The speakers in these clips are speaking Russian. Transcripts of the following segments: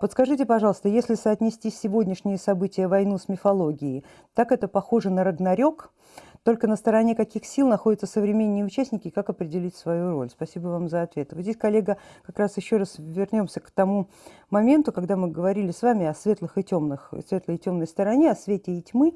Подскажите, пожалуйста, если соотнести сегодняшние события войну с мифологией, так это похоже на Рагнарёк, только на стороне каких сил находятся современные участники и как определить свою роль? Спасибо вам за ответ. Вот здесь, коллега, как раз еще раз вернемся к тому моменту, когда мы говорили с вами о светлых и темных, светлой и темной стороне, о свете и тьмы,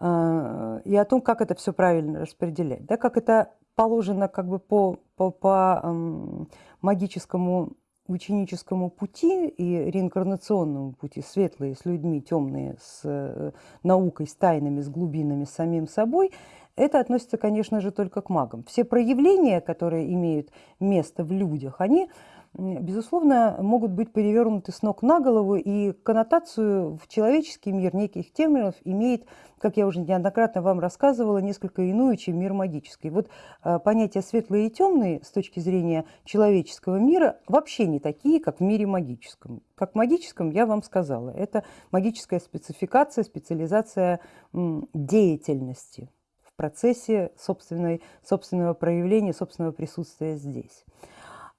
э, и о том, как это все правильно распределять. Да, как это положено как бы по, по, по эм, магическому ученическому пути и реинкарнационному пути, светлые с людьми, темные с э, наукой, с тайнами, с глубинами, с самим собой, это относится, конечно же, только к магам. Все проявления, которые имеют место в людях, они безусловно, могут быть перевернуты с ног на голову, и коннотацию в человеческий мир неких терминов имеет, как я уже неоднократно вам рассказывала, несколько иную, чем мир магический. Вот э, понятия светлые и темные с точки зрения человеческого мира вообще не такие, как в мире магическом. Как в магическом я вам сказала, это магическая спецификация, специализация деятельности в процессе собственной, собственного проявления, собственного присутствия здесь.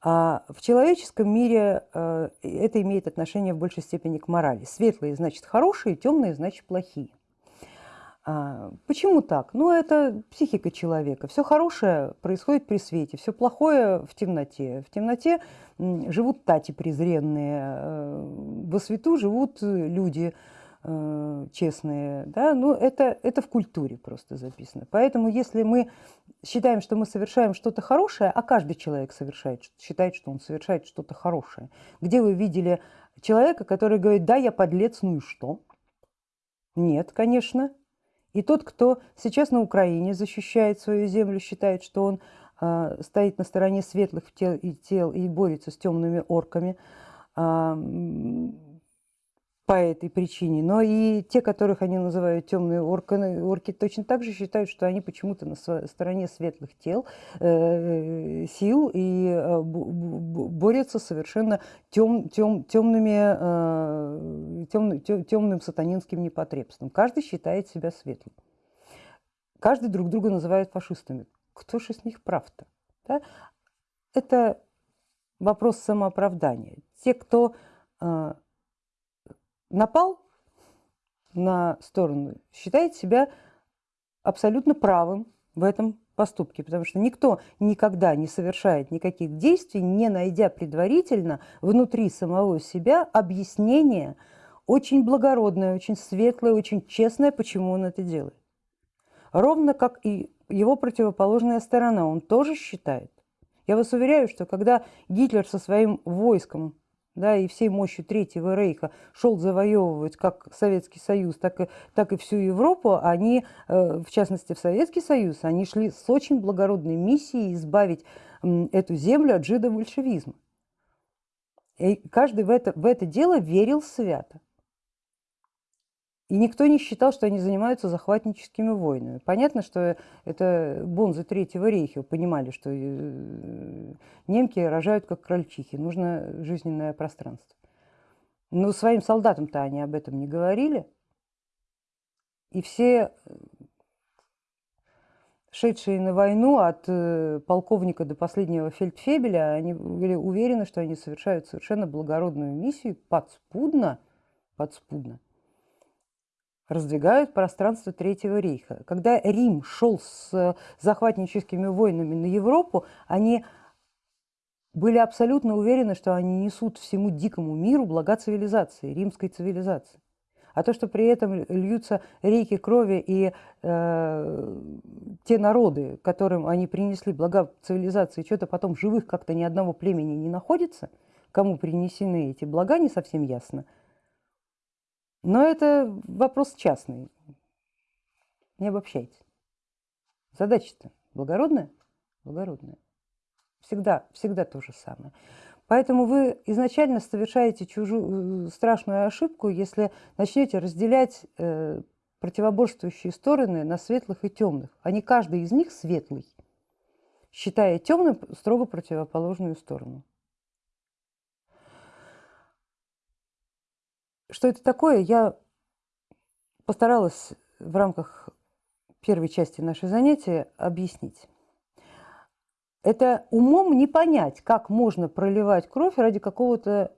А в человеческом мире э, это имеет отношение в большей степени к морали. Светлые значит хорошие, темные значит плохие. А, почему так? Ну, это психика человека. Все хорошее происходит при свете, все плохое в темноте. В темноте живут тати презренные, э, во свету живут люди, честные, да, ну это, это в культуре просто записано. Поэтому если мы считаем, что мы совершаем что-то хорошее, а каждый человек совершает, считает, что он совершает что-то хорошее. Где вы видели человека, который говорит, да, я подлец, ну и что? Нет, конечно. И тот, кто сейчас на Украине защищает свою землю, считает, что он э, стоит на стороне светлых тел и тел и борется с темными орками, э, по этой причине, но и те, которых они называют темные орки, орки точно так же считают, что они почему-то на стороне светлых тел, э, сил и э, борются совершенно тем, тем, темными, э, тем, тем, темным сатанинским непотребством. Каждый считает себя светлым. Каждый друг друга называет фашистами. Кто же из них прав-то? Да? Это вопрос самооправдания. Те, кто э, напал на сторону, считает себя абсолютно правым в этом поступке, потому что никто никогда не совершает никаких действий, не найдя предварительно внутри самого себя объяснение очень благородное, очень светлое, очень честное, почему он это делает. Ровно как и его противоположная сторона, он тоже считает. Я вас уверяю, что когда Гитлер со своим войском да, и всей мощью Третьего Рейха шел завоевывать как Советский Союз, так и, так и всю Европу, они, э, в частности в Советский Союз, они шли с очень благородной миссией избавить эту землю от жидобольшевизма. И каждый в это, в это дело верил свято. И никто не считал, что они занимаются захватническими войнами. Понятно, что это бонзы Третьего рейха понимали, что э, немки рожают как крольчихи, нужно жизненное пространство. Но своим солдатам-то они об этом не говорили. И все э, шедшие на войну от э, полковника до последнего фельдфебеля, они были уверены, что они совершают совершенно благородную миссию подспудно, подспудно раздвигают пространство Третьего рейха. Когда Рим шел с захватническими войнами на Европу, они были абсолютно уверены, что они несут всему дикому миру блага цивилизации, римской цивилизации. А то, что при этом льются реки крови и э, те народы, которым они принесли блага цивилизации, что-то потом живых как-то ни одного племени не находится, кому принесены эти блага, не совсем ясно – но это вопрос частный. Не обобщайте. Задача-то благородная? Благородная. Всегда, всегда то же самое. Поэтому вы изначально совершаете чужую э, страшную ошибку, если начнете разделять э, противоборствующие стороны на светлых и темных. А не каждый из них светлый, считая темным строго противоположную сторону. Что это такое, я постаралась в рамках первой части нашего занятия объяснить. Это умом не понять, как можно проливать кровь ради какого-то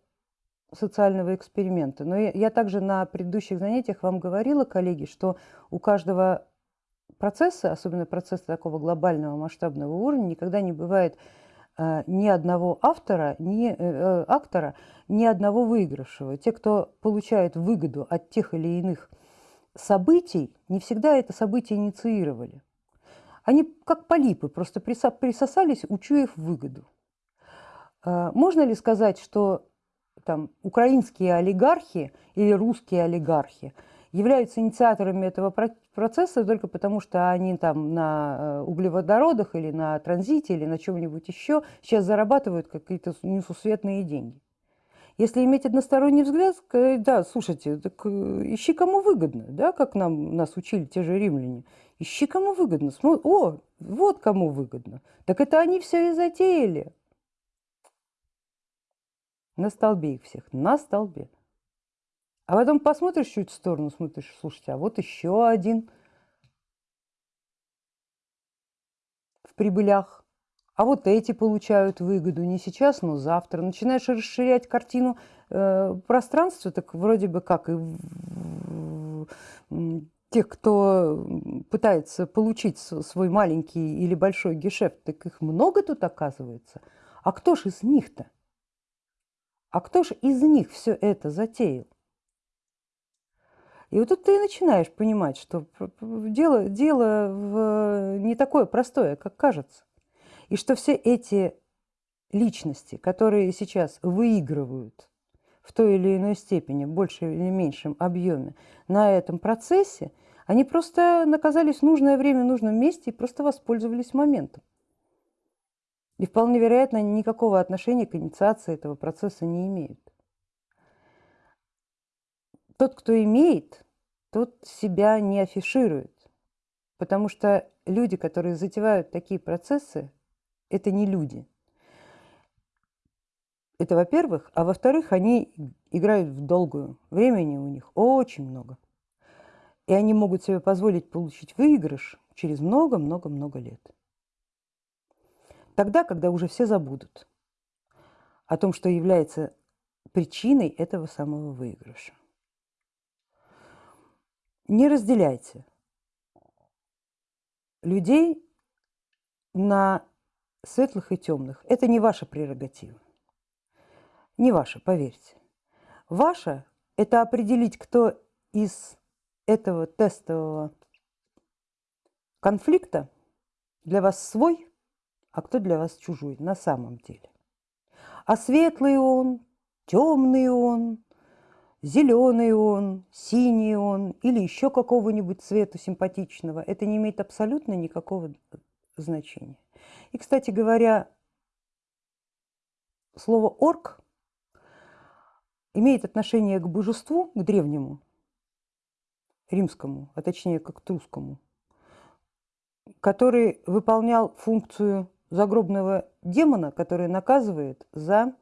социального эксперимента. Но я, я также на предыдущих занятиях вам говорила, коллеги, что у каждого процесса, особенно процесса такого глобального масштабного уровня, никогда не бывает ни одного автора, ни, э, э, актора, ни одного выигравшего. Те, кто получает выгоду от тех или иных событий, не всегда это событие инициировали. Они как полипы, просто присосались, учуяв выгоду. Э, можно ли сказать, что там, украинские олигархи или русские олигархи являются инициаторами этого процесса только потому, что они там на э, углеводородах или на транзите или на чем-нибудь еще сейчас зарабатывают какие-то несусветные деньги. Если иметь односторонний взгляд, сказать, да, слушайте, так э, ищи кому выгодно, да, как нам, нас учили те же римляне. Ищи кому выгодно. О, вот кому выгодно. Так это они все и затеяли. На столбе их всех, на столбе. А потом посмотришь чуть в сторону, смотришь, слушайте, а вот еще один в прибылях. А вот эти получают выгоду не сейчас, но завтра. Начинаешь расширять картину э, пространства, так вроде бы как и тех, кто пытается получить свой маленький или большой гешефт, так их много тут оказывается. А кто ж из них-то? А кто же из них все это затеял? И вот тут ты и начинаешь понимать, что дело, дело в, не такое простое, как кажется. И что все эти личности, которые сейчас выигрывают в той или иной степени, большем или меньшем объеме на этом процессе, они просто наказались в нужное время, в нужном месте и просто воспользовались моментом. И вполне вероятно, никакого отношения к инициации этого процесса не имеют. Тот, кто имеет, тот себя не афиширует. Потому что люди, которые затевают такие процессы, это не люди. Это во-первых. А во-вторых, они играют в долгую. Времени у них очень много. И они могут себе позволить получить выигрыш через много-много-много лет. Тогда, когда уже все забудут о том, что является причиной этого самого выигрыша. Не разделяйте людей на светлых и темных. Это не ваша прерогатива. Не ваша, поверьте. Ваша – это определить, кто из этого тестового конфликта для вас свой – а кто для вас чужой на самом деле. А светлый он, темный он, зеленый он, синий он или еще какого-нибудь цвета симпатичного, это не имеет абсолютно никакого значения. И, кстати говоря, слово «орк» имеет отношение к божеству, к древнему, римскому, а точнее к трусскому, который выполнял функцию загробного демона, который наказывает за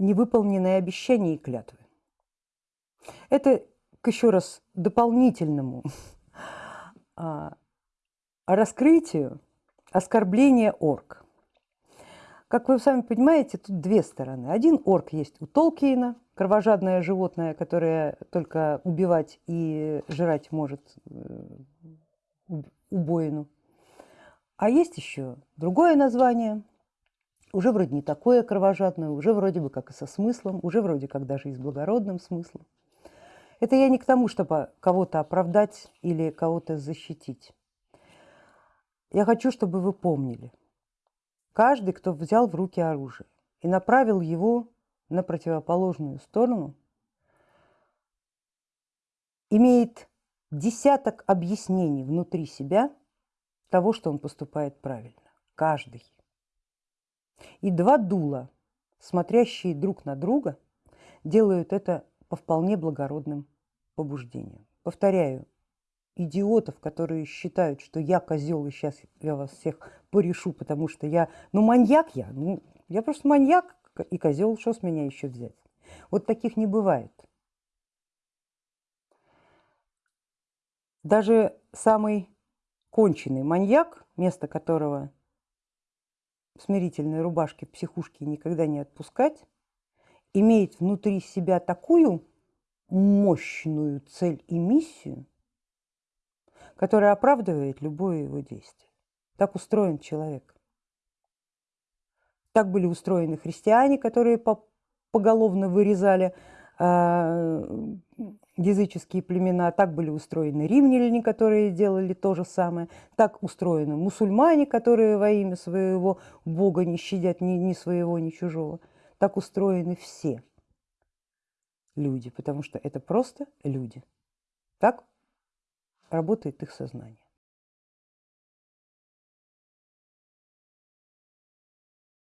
невыполненные обещания и клятвы. Это к еще раз дополнительному а, раскрытию оскорбления орк. Как вы сами понимаете, тут две стороны. Один орк есть у Толкиена – кровожадное животное, которое только убивать и жрать может э, убоину. А есть еще другое название, уже вроде не такое кровожадное, уже вроде бы как и со смыслом, уже вроде как даже и с благородным смыслом. Это я не к тому, чтобы кого-то оправдать или кого-то защитить. Я хочу, чтобы вы помнили, каждый, кто взял в руки оружие и направил его на противоположную сторону, имеет десяток объяснений внутри себя того, что он поступает правильно. Каждый. И два дула, смотрящие друг на друга, делают это по вполне благородным побуждениям. Повторяю, идиотов, которые считают, что я козел, и сейчас я вас всех порешу, потому что я, ну, маньяк я, ну, я просто маньяк, и козел, что с меня еще взять? Вот таких не бывает. Даже самый конченый маньяк, место которого смирительной рубашке, в психушке никогда не отпускать, имеет внутри себя такую мощную цель и миссию, которая оправдывает любое его действие. Так устроен человек. Так были устроены христиане, которые поголовно вырезали языческие племена, так были устроены римляне, которые делали то же самое, так устроены мусульмане, которые во имя своего бога не щадят ни, ни своего, ни чужого. Так устроены все люди, потому что это просто люди. Так работает их сознание.